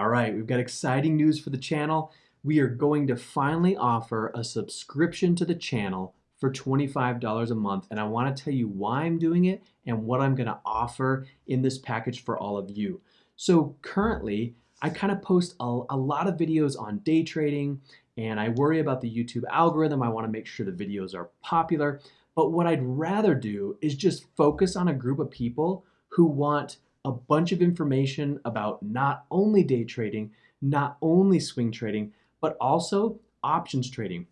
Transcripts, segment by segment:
All right, we've got exciting news for the channel. We are going to finally offer a subscription to the channel for $25 a month. And I wanna tell you why I'm doing it and what I'm gonna offer in this package for all of you. So currently, I kind of post a, a, lot of videos on day trading and I worry about the YouTube algorithm. I wanna make sure the videos are popular. But what I'd rather do is just focus on a group of people who want a bunch of information about not only day trading, not only swing trading, but also options trading.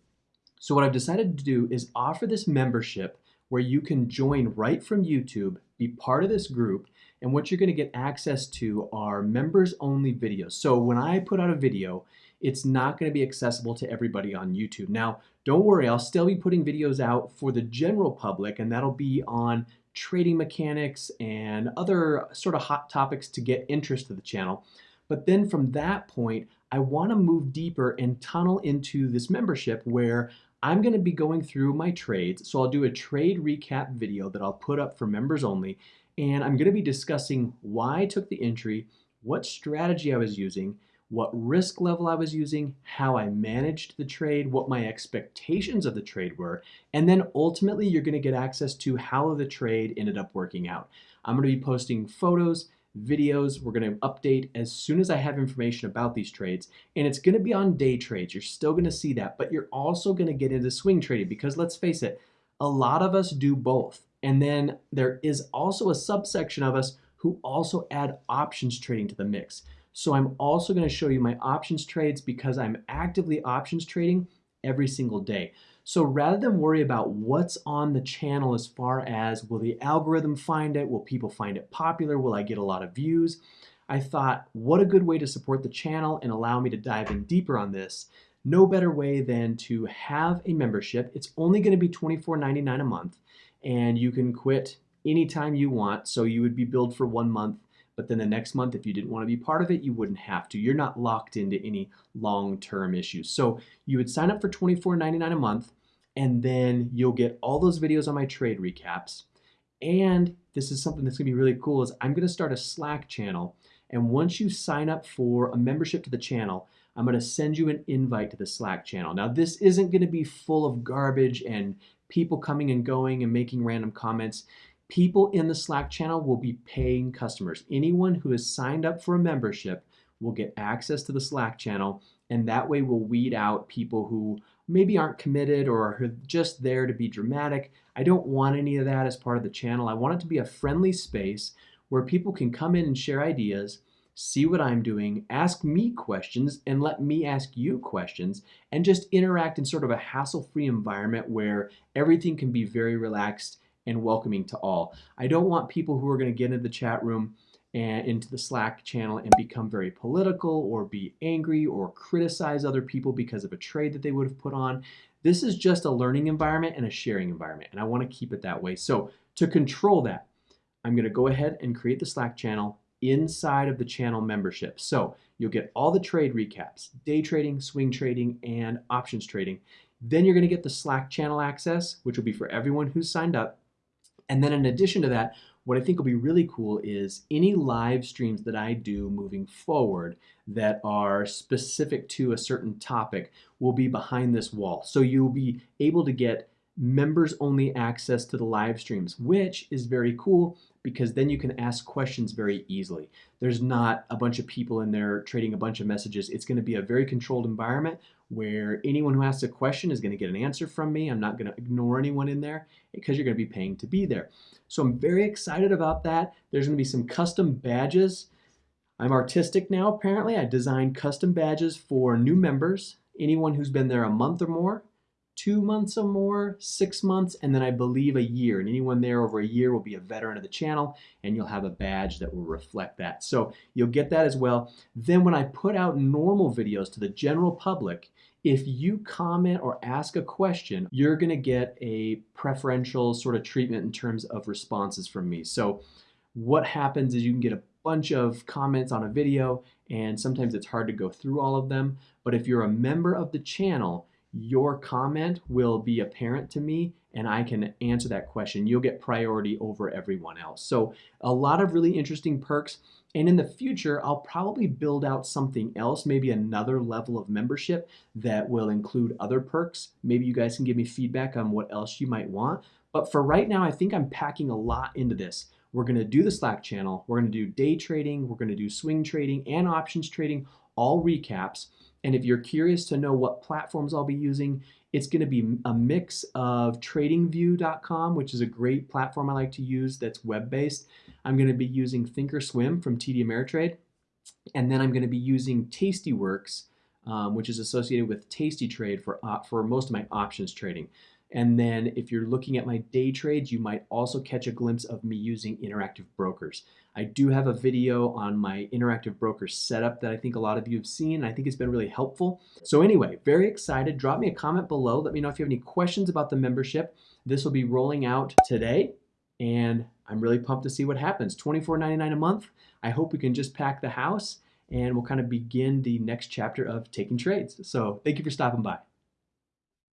So what I've decided to do is offer this membership where you can join right from YouTube, be part of this group, and what you're gonna get access to are members only videos. So when I put out a video, it's not gonna be accessible to everybody on YouTube. Now, don't worry, I'll still be putting videos out for the general public and that'll be on trading mechanics and other sort of hot topics to get interest to the channel. But then from that point, I want to move deeper and tunnel into this membership where I'm going to be going through my trades. So I'll do a trade recap video that I'll put up for members only. And I'm going to be discussing why I took the entry, what strategy I was using, what risk level I was using, how I managed the trade, what my expectations of the trade were, and then ultimately you're gonna get access to how the trade ended up working out. I'm gonna be posting photos, videos, we're gonna update as soon as I have information about these trades, and it's gonna be on day trades. You're still gonna see that, but you're also gonna get into swing trading because let's face it, a lot of us do both. And then there is also a subsection of us who also add options trading to the mix. So I'm also going to show you my options trades because I'm actively options trading every single day. So rather than worry about what's on the channel as far as will the algorithm find it, will people find it popular, will I get a lot of views, I thought what a good way to support the channel and allow me to dive in deeper on this. No better way than to have a membership. It's only going to be $24.99 a month and you can quit anytime you want. So you would be billed for one month but then the next month, if you didn't want to be part of it, you wouldn't have to. You're not locked into any long-term issues. So you would sign up for $24.99 a month, and then you'll get all those videos on my trade recaps. And this is something that's gonna be really cool is I'm gonna start a Slack channel. And once you sign up for a membership to the channel, I'm gonna send you an invite to the Slack channel. Now this isn't gonna be full of garbage and people coming and going and making random comments people in the Slack channel will be paying customers. Anyone who has signed up for a membership will get access to the Slack channel, and that way we'll weed out people who maybe aren't committed or are just there to be dramatic. I don't want any of that as part of the channel. I want it to be a friendly space where people can come in and share ideas, see what I'm doing, ask me questions, and let me ask you questions, and just interact in sort of a hassle-free environment where everything can be very relaxed and welcoming to all. I don't want people who are going to get into the chat room and into the Slack channel and become very political or be angry or criticize other people because of a trade that they would have put on. This is just a learning environment and a sharing environment, and I want to keep it that way. So to control that, I'm going to go ahead and create the Slack channel inside of the channel membership. So you'll get all the trade recaps, day trading, swing trading, and options trading. Then you're going to get the Slack channel access, which will be for everyone who's signed up. And then in addition to that, what I think will be really cool is any live streams that I do moving forward that are specific to a certain topic will be behind this wall. So you'll be able to get members only access to the live streams, which is very cool because then you can ask questions very easily. There's not a bunch of people in there trading a bunch of messages. It's going to be a very controlled environment where anyone who asks a question is going to get an answer from me. I'm not going to ignore anyone in there because you're going to be paying to be there. So I'm very excited about that. There's going to be some custom badges. I'm artistic now, apparently. I designed custom badges for new members, anyone who's been there a month or more, two months or more, six months, and then I believe a year. And anyone there over a year will be a veteran of the channel, and you'll have a badge that will reflect that. So you'll get that as well. Then when I put out normal videos to the general public, if you comment or ask a question, you're gonna get a preferential sort of treatment in terms of responses from me. So what happens is you can get a bunch of comments on a video and sometimes it's hard to go through all of them. But if you're a member of the channel, your comment will be apparent to me and I can answer that question. You'll get priority over everyone else. So a lot of really interesting perks. And in the future, I'll probably build out something else, maybe another level of membership that will include other perks. Maybe you guys can give me feedback on what else you might want. But for right now, I think I'm packing a lot into this. We're gonna do the Slack channel, we're gonna do day trading, we're gonna do swing trading and options trading, all recaps. And if you're curious to know what platforms I'll be using, it's going to be a mix of tradingview.com, which is a great platform I like to use that's web-based. I'm going to be using Thinkorswim from TD Ameritrade. And then I'm going to be using Tastyworks, um, which is associated with Tastytrade for, uh, for most of my options trading. And then if you're looking at my day trades, you might also catch a glimpse of me using interactive brokers. I do have a video on my interactive broker setup that I think a lot of you have seen. I think it's been really helpful. So anyway, very excited. Drop me a comment below. Let me know if you have any questions about the membership. This will be rolling out today and I'm really pumped to see what happens. $24.99 a month. I hope we can just pack the house and we'll kind of begin the next chapter of taking trades. So thank you for stopping by.